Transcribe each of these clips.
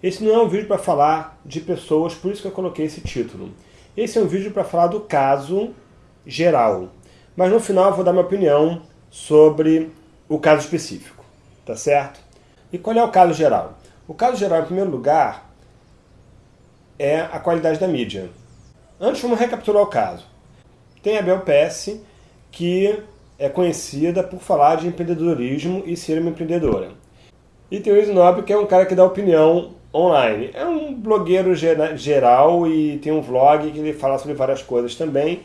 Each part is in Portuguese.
Esse não é um vídeo para falar de pessoas, por isso que eu coloquei esse título. Esse é um vídeo para falar do caso geral. Mas no final eu vou dar minha opinião sobre o caso específico, tá certo? E qual é o caso geral? O caso geral, em primeiro lugar, é a qualidade da mídia. Antes, vamos recapitular o caso. Tem a Bel PS, que é conhecida por falar de empreendedorismo e ser uma empreendedora. E tem o Snob, que é um cara que dá opinião online. É um blogueiro geral e tem um vlog que ele fala sobre várias coisas também.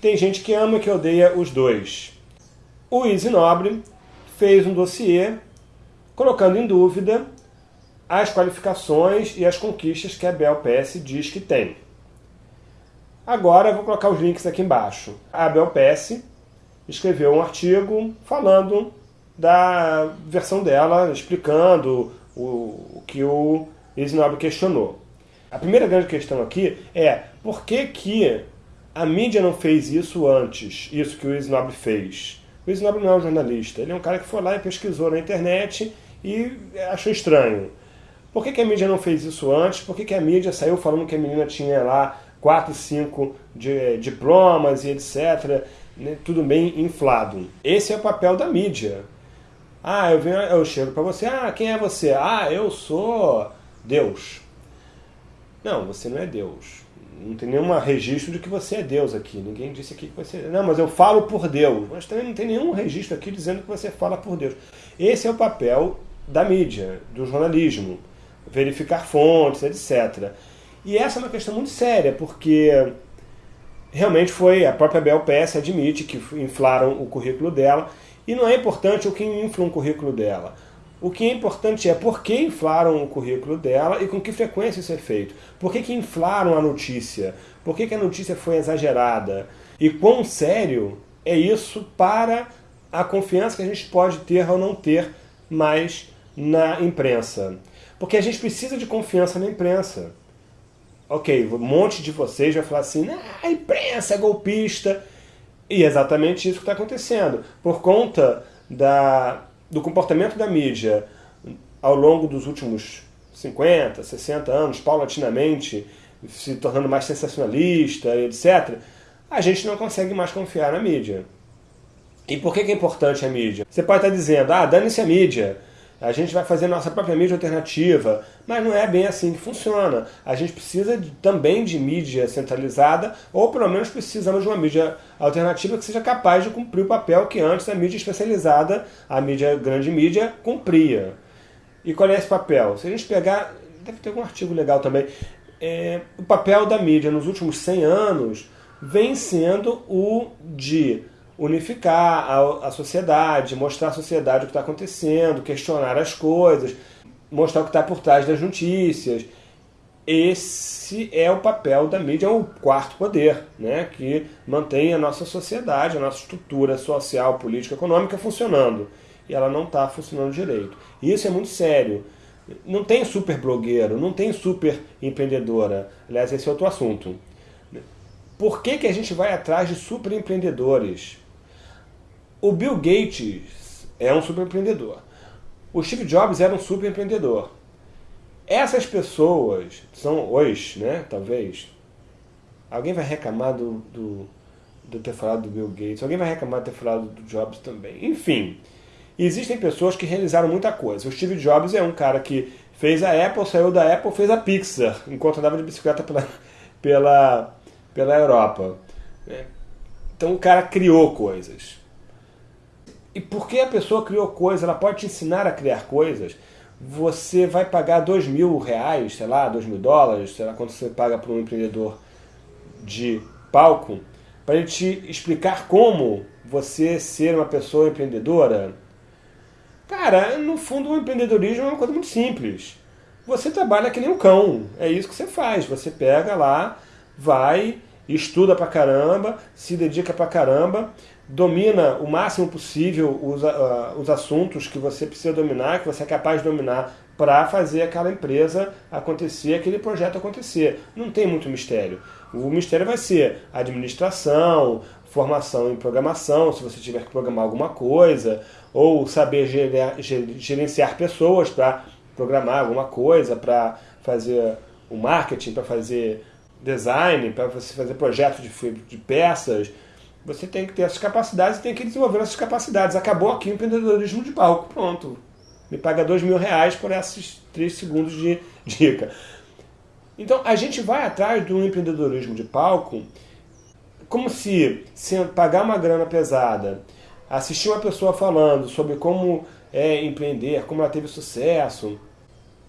Tem gente que ama e que odeia os dois. O Easy Nobre fez um dossiê colocando em dúvida as qualificações e as conquistas que a Bel PS diz que tem. Agora vou colocar os links aqui embaixo. A Bel PS escreveu um artigo falando da versão dela, explicando o, o que o Isnob questionou. A primeira grande questão aqui é por que, que a mídia não fez isso antes, isso que o Isnob fez? O Isnob não é um jornalista, ele é um cara que foi lá e pesquisou na internet e achou estranho. Por que, que a mídia não fez isso antes? Por que, que a mídia saiu falando que a menina tinha lá 4, 5 de, diplomas e etc. Né? Tudo bem inflado. Esse é o papel da mídia. Ah, eu, venho, eu chego para você, ah, quem é você? Ah, eu sou Deus. Não, você não é Deus. Não tem nenhum registro de que você é Deus aqui. Ninguém disse aqui que você é. Não, mas eu falo por Deus. Mas também não tem nenhum registro aqui dizendo que você fala por Deus. Esse é o papel da mídia, do jornalismo. Verificar fontes, etc. E essa é uma questão muito séria, porque realmente foi, a própria Bel PS admite que inflaram o currículo dela, e não é importante o que infla um currículo dela. O que é importante é por que inflaram o currículo dela e com que frequência isso é feito. Por que, que inflaram a notícia? Por que, que a notícia foi exagerada? E quão sério é isso para a confiança que a gente pode ter ou não ter mais na imprensa? Porque a gente precisa de confiança na imprensa. Ok, um monte de vocês vai falar assim, a imprensa é golpista. E é exatamente isso que está acontecendo. Por conta da, do comportamento da mídia ao longo dos últimos 50, 60 anos, paulatinamente, se tornando mais sensacionalista, etc., a gente não consegue mais confiar na mídia. E por que, é importante a mídia? Você pode estar dizendo, ah, dane-se a mídia, a gente vai fazer nossa própria mídia alternativa, mas não é bem assim que funciona. A gente precisa de, também de mídia centralizada, ou pelo menos precisamos de uma mídia alternativa que seja capaz de cumprir o papel que antes a mídia especializada, a mídia grande mídia, cumpria. E qual é esse papel? Se a gente pegar, deve ter algum artigo legal também, é, o papel da mídia nos últimos 100 anos vem sendo o de unificar a, a sociedade, mostrar à sociedade o que está acontecendo, questionar as coisas, mostrar o que está por trás das notícias. Esse é o papel da mídia, é o quarto poder, né, que mantém a nossa sociedade, a nossa estrutura social, política, econômica funcionando. E ela não está funcionando direito. E isso é muito sério. Não tem super blogueiro, não tem super empreendedora. Aliás, esse é outro assunto. Por que, que a gente vai atrás de super empreendedores? O Bill Gates é um super empreendedor. O Steve Jobs era um super empreendedor. Essas pessoas são hoje, né? Talvez. Alguém vai reclamar do, do, de ter falado do Bill Gates. Alguém vai reclamar de ter falado do Jobs também. Enfim, existem pessoas que realizaram muita coisa. O Steve Jobs é um cara que fez a Apple, saiu da Apple, fez a Pixar, enquanto andava de bicicleta pela, pela, pela Europa. Então o cara criou coisas. E porque a pessoa criou coisas, ela pode te ensinar a criar coisas, você vai pagar dois mil reais, sei lá, dois mil dólares, sei lá quanto você paga para um empreendedor de palco, para ele te explicar como você ser uma pessoa empreendedora. Cara, no fundo o empreendedorismo é uma coisa muito simples. Você trabalha que nem um cão, é isso que você faz. Você pega lá, vai, estuda pra caramba, se dedica pra caramba, domina o máximo possível os, uh, os assuntos que você precisa dominar, que você é capaz de dominar para fazer aquela empresa acontecer, aquele projeto acontecer. Não tem muito mistério. O mistério vai ser administração, formação em programação, se você tiver que programar alguma coisa, ou saber gerenciar pessoas para programar alguma coisa, para fazer o marketing, para fazer design, para você fazer projetos de, de peças, você tem que ter essas capacidades e tem que desenvolver essas capacidades. Acabou aqui o empreendedorismo de palco, pronto. Me paga dois mil reais por esses três segundos de dica. Então, a gente vai atrás do empreendedorismo de palco como se, se pagar uma grana pesada, assistir uma pessoa falando sobre como é empreender, como ela teve sucesso,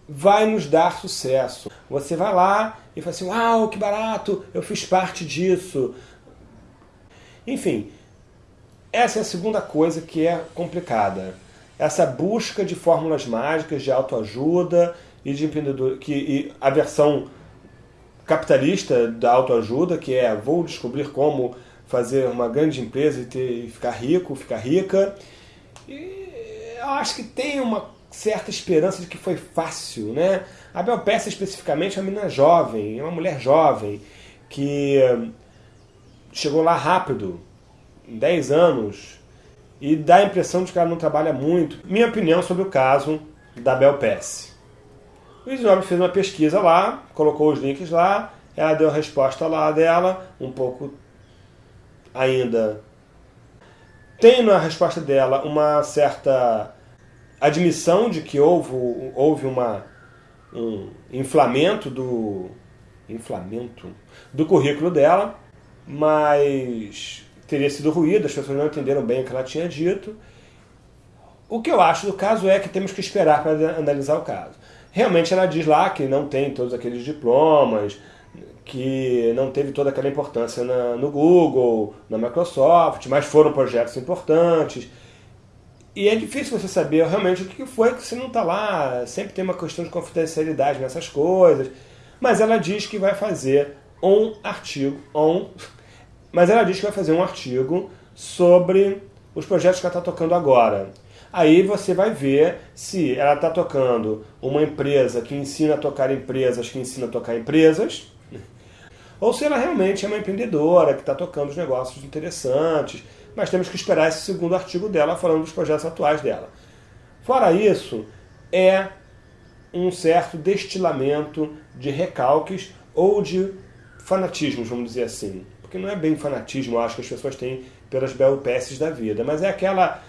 vai nos dar sucesso. Você vai lá e fala assim, uau, que barato, eu fiz parte disso. Enfim, essa é a segunda coisa que é complicada. Essa busca de fórmulas mágicas de autoajuda e de empreendedor, que e a versão capitalista da autoajuda, que é vou descobrir como fazer uma grande empresa e, ter, e ficar rico, ficar rica. E eu acho que tem uma certa esperança de que foi fácil, né? A Bel Peça especificamente é uma menina jovem, é uma mulher jovem que chegou lá rápido, em 10 anos, e dá a impressão de que ela não trabalha muito. Minha opinião sobre o caso da Bel Pesce. O Isnobre fez uma pesquisa lá, colocou os links lá, ela deu a resposta lá dela, um pouco ainda. Tem na resposta dela uma certa admissão de que houve, houve uma, um inflamento do. inflamento do currículo dela, mas teria sido ruído, as pessoas não entenderam bem o que ela tinha dito. O que eu acho do caso é que temos que esperar para analisar o caso. Realmente ela diz lá que não tem todos aqueles diplomas, que não teve toda aquela importância na, no Google, na Microsoft, mas foram projetos importantes. E é difícil você saber realmente o que foi que você não está lá. Sempre tem uma questão de confidencialidade nessas coisas. Mas ela diz que vai fazer um artigo, um mas ela diz que vai fazer um artigo sobre os projetos que ela está tocando agora. Aí você vai ver se ela está tocando uma empresa que ensina a tocar empresas que ensina a tocar empresas, ou se ela realmente é uma empreendedora que está tocando os negócios interessantes. Mas temos que esperar esse segundo artigo dela falando dos projetos atuais dela. Fora isso, é um certo destilamento de recalques ou de fanatismos, vamos dizer assim porque não é bem fanatismo, eu acho que as pessoas têm pelas belpeces da vida, mas é aquela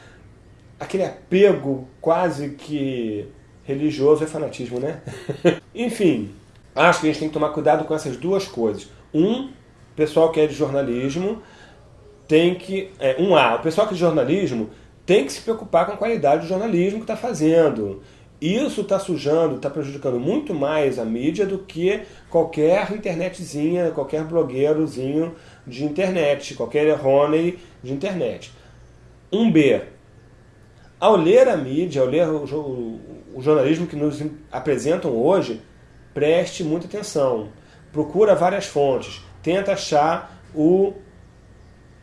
aquele apego quase que religioso é fanatismo, né? Enfim, acho que a gente tem que tomar cuidado com essas duas coisas. Um, pessoal que é de jornalismo tem que. É, um A, o pessoal que é de jornalismo tem que se preocupar com a qualidade do jornalismo que está fazendo. Isso está sujando, está prejudicando muito mais a mídia do que qualquer internetzinha, qualquer blogueirozinho de internet, qualquer errôneo de internet. Um B. Ao ler a mídia, ao ler o, o, o jornalismo que nos apresentam hoje, preste muita atenção. Procura várias fontes. Tenta achar o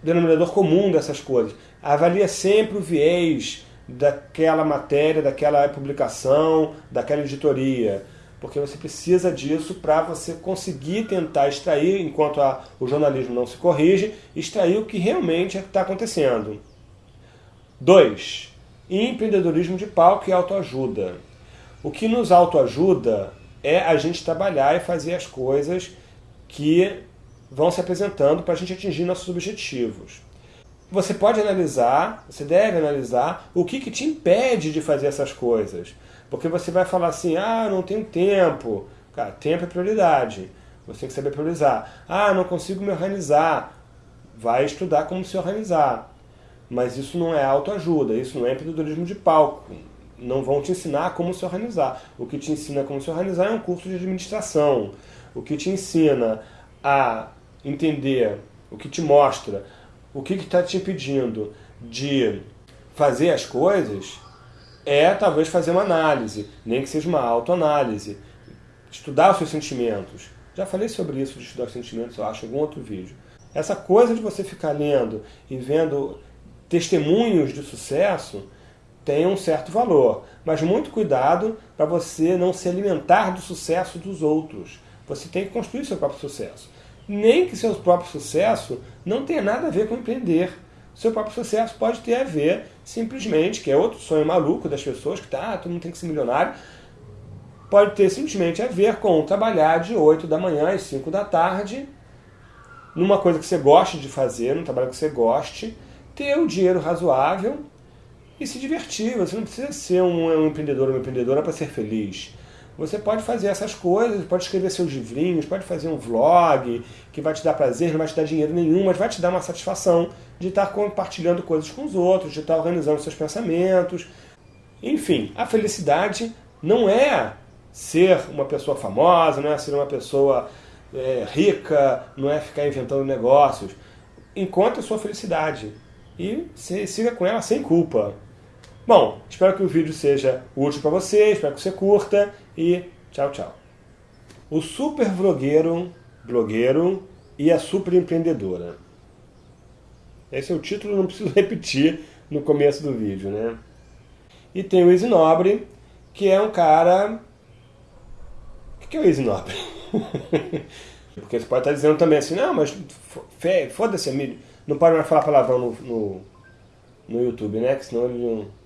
denominador comum dessas coisas. Avalia sempre o viés daquela matéria, daquela publicação, daquela editoria porque você precisa disso para você conseguir tentar extrair, enquanto a, o jornalismo não se corrige, extrair o que realmente está acontecendo. 2. Empreendedorismo de palco e autoajuda. O que nos autoajuda é a gente trabalhar e fazer as coisas que vão se apresentando para a gente atingir nossos objetivos. Você pode analisar, você deve analisar o que, que te impede de fazer essas coisas. Porque você vai falar assim, ah, não tenho tempo. Cara, tempo é prioridade. Você tem que saber priorizar. Ah, não consigo me organizar. Vai estudar como se organizar. Mas isso não é autoajuda, isso não é empreendedorismo de palco. Não vão te ensinar como se organizar. O que te ensina como se organizar é um curso de administração. O que te ensina a entender, o que te mostra, o que está te impedindo de fazer as coisas é talvez fazer uma análise, nem que seja uma autoanálise. Estudar os seus sentimentos. Já falei sobre isso de estudar os sentimentos, eu acho, em algum outro vídeo. Essa coisa de você ficar lendo e vendo testemunhos de sucesso tem um certo valor. Mas muito cuidado para você não se alimentar do sucesso dos outros. Você tem que construir seu próprio sucesso. Nem que seu próprio sucesso não tenha nada a ver com empreender seu próprio sucesso pode ter a ver simplesmente, que é outro sonho maluco das pessoas, que tá, todo mundo tem que ser milionário. pode ter simplesmente a ver com trabalhar de 8 da manhã às 5 da tarde, numa coisa que você goste de fazer, num trabalho que você goste, ter um dinheiro razoável e se divertir. Você não precisa ser um, um empreendedor ou uma empreendedora para ser feliz. Você pode fazer essas coisas, pode escrever seus livrinhos, pode fazer um vlog que vai te dar prazer, não vai te dar dinheiro nenhum, mas vai te dar uma satisfação de estar compartilhando coisas com os outros, de estar organizando seus pensamentos. Enfim, a felicidade não é ser uma pessoa famosa, não é ser uma pessoa é, rica, não é ficar inventando negócios. Encontre a sua felicidade e siga com ela sem culpa. Bom, espero que o vídeo seja útil para você, espero que você curta e tchau, tchau. O super vlogueiro, blogueiro e a super empreendedora. Esse é o título, não preciso repetir no começo do vídeo, né? E tem o Easy Nobre, que é um cara o que é o Easy Nobre? Porque você pode estar dizendo também assim, não, mas foda-se, não pode mais falar palavrão no, no, no YouTube, né? Que senão ele não